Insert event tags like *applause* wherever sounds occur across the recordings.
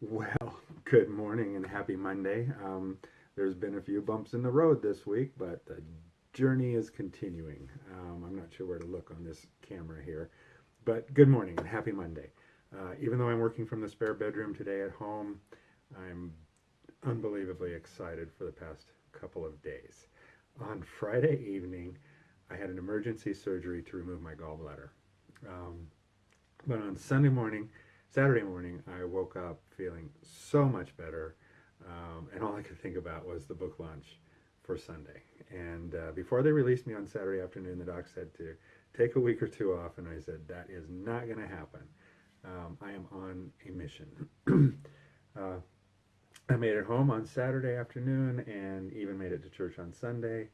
Well, *laughs* good morning and happy Monday. Um, there's been a few bumps in the road this week, but the journey is continuing. Um, I'm not sure where to look on this camera here, but good morning and happy Monday. Uh, even though I'm working from the spare bedroom today at home, I'm unbelievably excited for the past couple of days. On Friday evening, I had an emergency surgery to remove my gallbladder. Um, but on Sunday morning, Saturday morning, I woke up feeling so much better, um, and all I could think about was the book launch for Sunday. And uh, before they released me on Saturday afternoon, the doc said to take a week or two off, and I said, that is not going to happen. Um, I am on a mission. *clears throat* uh, I made it home on Saturday afternoon and even made it to church on Sunday.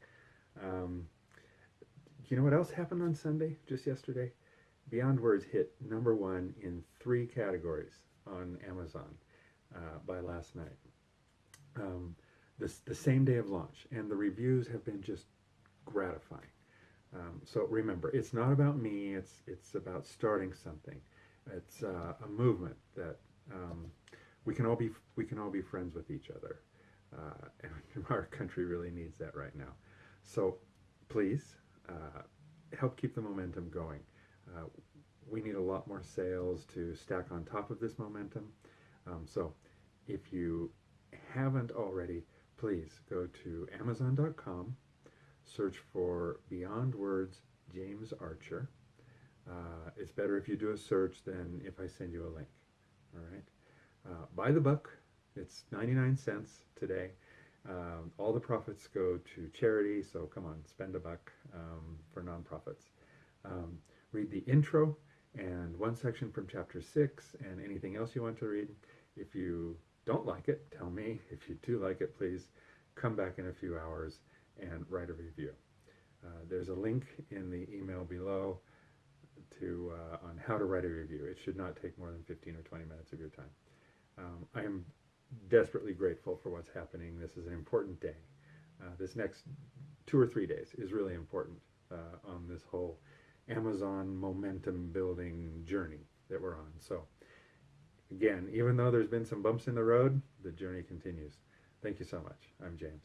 Um, you know what else happened on Sunday, just yesterday? Beyond Words hit number one in three categories on Amazon uh, by last night. Um, this, the same day of launch, and the reviews have been just gratifying. Um, so remember, it's not about me. It's it's about starting something. It's uh, a movement that um, we can all be we can all be friends with each other. Uh, and *laughs* our country really needs that right now. So please uh, help keep the momentum going. Uh, we need a lot more sales to stack on top of this momentum. Um, so if you haven't already, please go to Amazon.com, search for Beyond Words James Archer. Uh, it's better if you do a search than if I send you a link. All right. Uh, buy the book. It's 99 cents today. Um, all the profits go to charity, so come on, spend a buck um, for nonprofits. Um, read the intro and one section from chapter 6 and anything else you want to read. If you don't like it, tell me. If you do like it, please come back in a few hours and write a review. Uh, there's a link in the email below to uh, on how to write a review. It should not take more than 15 or 20 minutes of your time. Um, I am desperately grateful for what's happening. This is an important day. Uh, this next two or three days is really important uh, on this whole Amazon momentum building journey that we're on. So again, even though there's been some bumps in the road, the journey continues. Thank you so much. I'm James.